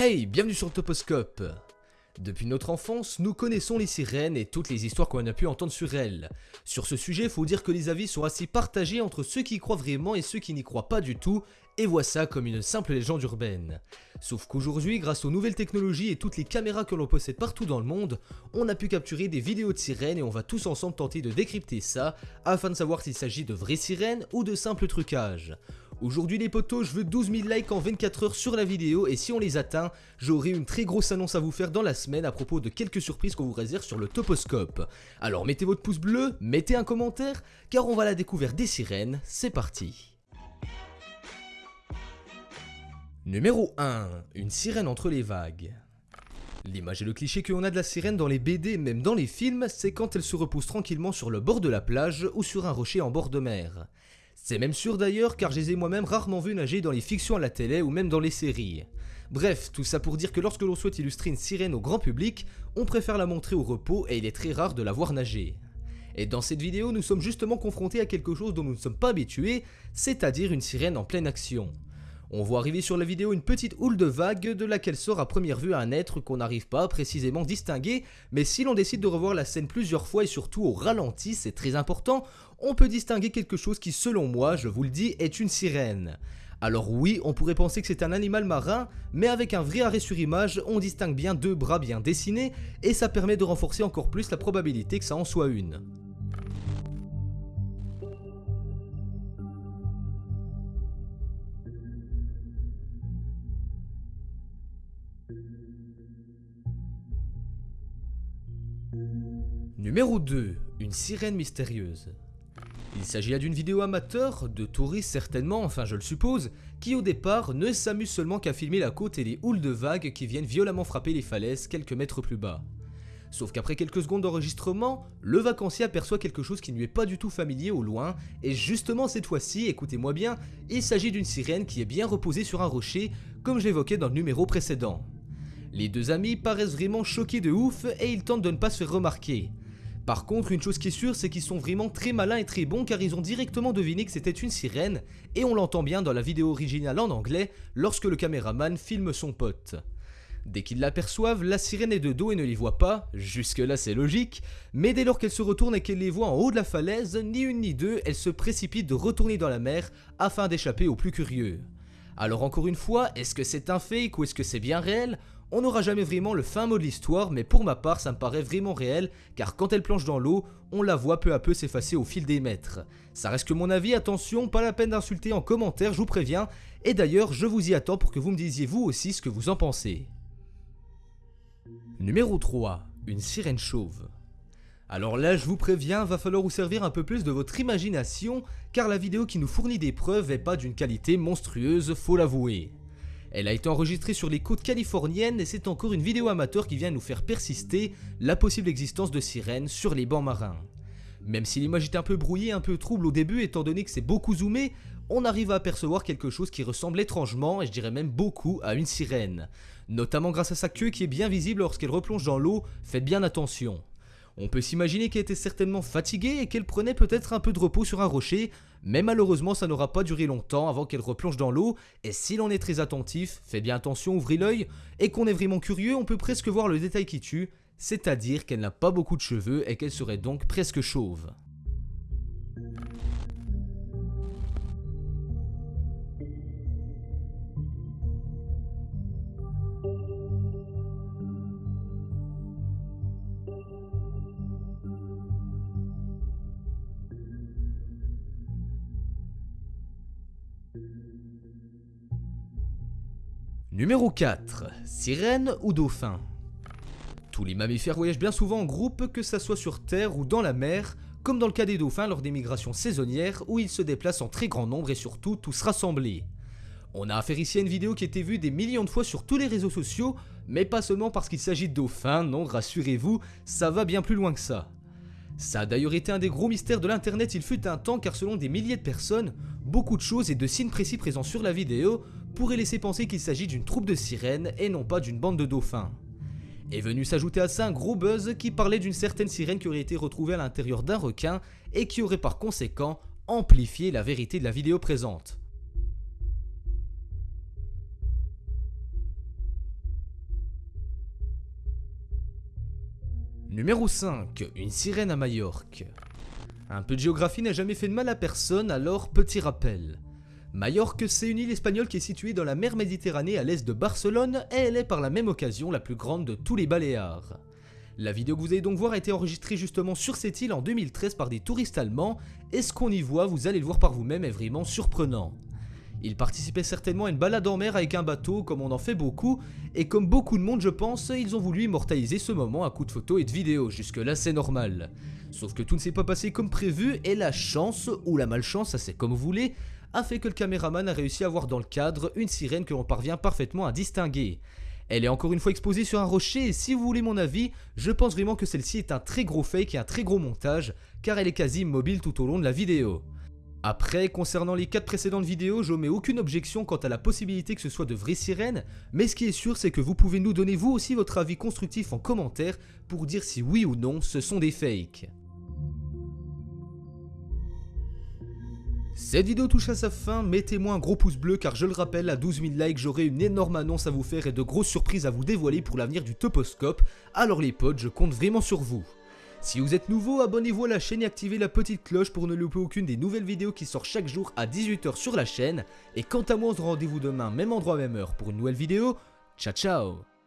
Hey, bienvenue sur Toposcope Depuis notre enfance, nous connaissons les sirènes et toutes les histoires qu'on a pu entendre sur elles. Sur ce sujet, faut dire que les avis sont assez partagés entre ceux qui y croient vraiment et ceux qui n'y croient pas du tout, et voient ça comme une simple légende urbaine. Sauf qu'aujourd'hui, grâce aux nouvelles technologies et toutes les caméras que l'on possède partout dans le monde, on a pu capturer des vidéos de sirènes et on va tous ensemble tenter de décrypter ça, afin de savoir s'il s'agit de vraies sirènes ou de simples trucages. Aujourd'hui les potos, je veux 12 000 likes en 24 heures sur la vidéo et si on les atteint, j'aurai une très grosse annonce à vous faire dans la semaine à propos de quelques surprises qu'on vous réserve sur le Toposcope. Alors mettez votre pouce bleu, mettez un commentaire, car on va la découvrir des sirènes, c'est parti Numéro 1. Une sirène entre les vagues. L'image et le cliché qu'on a de la sirène dans les BD, même dans les films, c'est quand elle se repose tranquillement sur le bord de la plage ou sur un rocher en bord de mer. C'est même sûr d'ailleurs car je les ai moi-même rarement vus nager dans les fictions à la télé ou même dans les séries. Bref, tout ça pour dire que lorsque l'on souhaite illustrer une sirène au grand public, on préfère la montrer au repos et il est très rare de la voir nager. Et dans cette vidéo, nous sommes justement confrontés à quelque chose dont nous ne sommes pas habitués, c'est-à-dire une sirène en pleine action. On voit arriver sur la vidéo une petite houle de vagues de laquelle sort à première vue un être qu'on n'arrive pas à précisément distinguer, mais si l'on décide de revoir la scène plusieurs fois et surtout au ralenti, c'est très important, on peut distinguer quelque chose qui selon moi, je vous le dis, est une sirène. Alors oui, on pourrait penser que c'est un animal marin, mais avec un vrai arrêt sur image, on distingue bien deux bras bien dessinés, et ça permet de renforcer encore plus la probabilité que ça en soit une. Numéro 2. Une sirène mystérieuse. Il s'agit là d'une vidéo amateur, de touristes certainement, enfin je le suppose, qui au départ ne s'amusent seulement qu'à filmer la côte et les houles de vagues qui viennent violemment frapper les falaises quelques mètres plus bas. Sauf qu'après quelques secondes d'enregistrement, le vacancier aperçoit quelque chose qui ne lui est pas du tout familier au loin, et justement cette fois-ci, écoutez-moi bien, il s'agit d'une sirène qui est bien reposée sur un rocher, comme j'évoquais dans le numéro précédent. Les deux amis paraissent vraiment choqués de ouf et ils tentent de ne pas se remarquer. Par contre, une chose qui est sûre, c'est qu'ils sont vraiment très malins et très bons car ils ont directement deviné que c'était une sirène, et on l'entend bien dans la vidéo originale en anglais lorsque le caméraman filme son pote. Dès qu'ils l'aperçoivent, la sirène est de dos et ne les voit pas, jusque là c'est logique, mais dès lors qu'elle se retourne et qu'elle les voit en haut de la falaise, ni une ni deux, elle se précipite de retourner dans la mer afin d'échapper aux plus curieux. Alors encore une fois, est-ce que c'est un fake ou est-ce que c'est bien réel? On n'aura jamais vraiment le fin mot de l'histoire, mais pour ma part ça me paraît vraiment réel, car quand elle planche dans l'eau, on la voit peu à peu s'effacer au fil des mètres. Ça reste que mon avis, attention, pas la peine d'insulter en commentaire, je vous préviens, et d'ailleurs je vous y attends pour que vous me disiez vous aussi ce que vous en pensez. Numéro 3. Une sirène chauve. Alors là, je vous préviens, va falloir vous servir un peu plus de votre imagination, car la vidéo qui nous fournit des preuves est pas d'une qualité monstrueuse, faut l'avouer. Elle a été enregistrée sur les côtes californiennes et c'est encore une vidéo amateur qui vient nous faire persister la possible existence de sirènes sur les bancs marins. Même si l'image est un peu brouillée, un peu trouble au début étant donné que c'est beaucoup zoomé, on arrive à apercevoir quelque chose qui ressemble étrangement, et je dirais même beaucoup, à une sirène. Notamment grâce à sa queue qui est bien visible lorsqu'elle replonge dans l'eau, faites bien attention. On peut s'imaginer qu'elle était certainement fatiguée et qu'elle prenait peut-être un peu de repos sur un rocher, mais malheureusement ça n'aura pas duré longtemps avant qu'elle replonge dans l'eau, et si l'on est très attentif, fait bien attention, ouvrez l'œil, et qu'on est vraiment curieux, on peut presque voir le détail qui tue, c'est-à-dire qu'elle n'a pas beaucoup de cheveux et qu'elle serait donc presque chauve. Numéro 4. Sirène ou dauphin? Tous les mammifères voyagent bien souvent en groupe, que ça soit sur terre ou dans la mer, comme dans le cas des dauphins lors des migrations saisonnières où ils se déplacent en très grand nombre et surtout tous rassemblés. On a affaire ici à une vidéo qui a été vue des millions de fois sur tous les réseaux sociaux, mais pas seulement parce qu'il s'agit de dauphins, non rassurez-vous, ça va bien plus loin que ça. Ça a d'ailleurs été un des gros mystères de l'internet il fut un temps car selon des milliers de personnes, beaucoup de choses et de signes précis présents sur la vidéo pourrait laisser penser qu'il s'agit d'une troupe de sirènes et non pas d'une bande de dauphins. Est venu s'ajouter à ça un gros buzz qui parlait d'une certaine sirène qui aurait été retrouvée à l'intérieur d'un requin et qui aurait par conséquent amplifié la vérité de la vidéo présente. Numéro 5. Une sirène à Majorque. Un peu de géographie n'a jamais fait de mal à personne, alors petit rappel. Majorque, c'est une île espagnole qui est située dans la mer Méditerranée à l'est de Barcelone et elle est par la même occasion la plus grande de tous les Baléares. La vidéo que vous allez donc voir a été enregistrée justement sur cette île en 2013 par des touristes allemands et ce qu'on y voit, vous allez le voir par vous-même, est vraiment surprenant. Ils participaient certainement à une balade en mer avec un bateau comme on en fait beaucoup et comme beaucoup de monde je pense, ils ont voulu immortaliser ce moment à coups de photos et de vidéos, jusque là c'est normal. Sauf que tout ne s'est pas passé comme prévu et la chance, ou la malchance, ça c'est comme vous voulez, a fait que le caméraman a réussi à voir dans le cadre une sirène que l'on parvient parfaitement à distinguer. Elle est encore une fois exposée sur un rocher et si vous voulez mon avis, je pense vraiment que celle-ci est un très gros fake et un très gros montage car elle est quasi immobile tout au long de la vidéo. Après, concernant les 4 précédentes vidéos, je mets aucune objection quant à la possibilité que ce soit de vraies sirènes, mais ce qui est sûr c'est que vous pouvez nous donner vous aussi votre avis constructif en commentaire pour dire si oui ou non ce sont des fakes. Cette vidéo touche à sa fin, mettez-moi un gros pouce bleu car je le rappelle, à 12 000 likes j'aurai une énorme annonce à vous faire et de grosses surprises à vous dévoiler pour l'avenir du Toposcope, alors les potes, je compte vraiment sur vous. Si vous êtes nouveau, abonnez-vous à la chaîne et activez la petite cloche pour ne louper aucune des nouvelles vidéos qui sortent chaque jour à 18h sur la chaîne. Et quant à moi, on se rendez-vous demain, même endroit, même heure pour une nouvelle vidéo. Ciao ciao